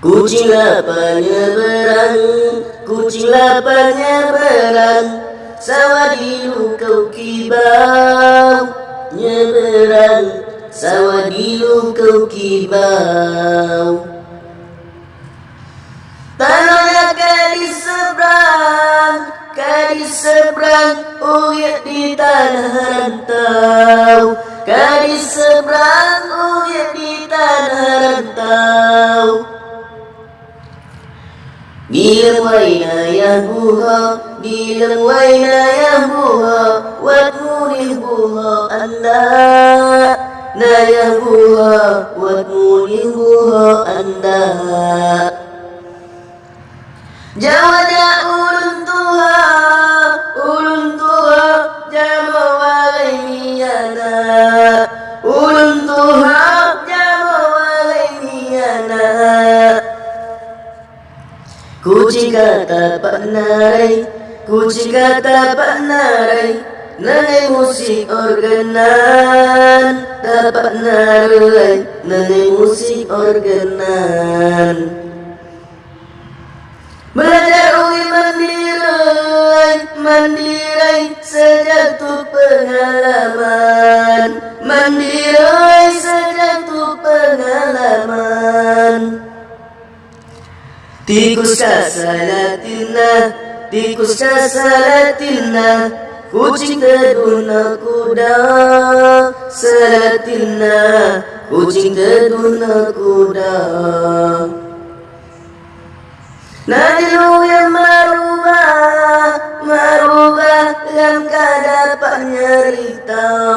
Kucing lapanya berang, kucing lapanya berang Sawadilu kau kibau. Nyeberang Sawadilu kau kibau. Tanahnya kadis seberang Kadis seberang Uyat di tanah rantau. Kadis seberang بير وين يهبوها بير وين يهبوها والنور يهبوها أنا لا يهبوها والنور يهبوها أنا جاود أولنتها أولنتها جمع علي أنا أولنتها Kucing kata Pak Narai. Kucing kata Pak Narai. Musik organan Dapat narai Nangai musik organan Belajar ui mandirai Mandirai sejatuh pengalaman Tikus kasalatina Tikus kasalatina Kucing teduna kuda Salatina Kucing teduna kuda Nadilu yang merubah Merubah yang kadapat nyerita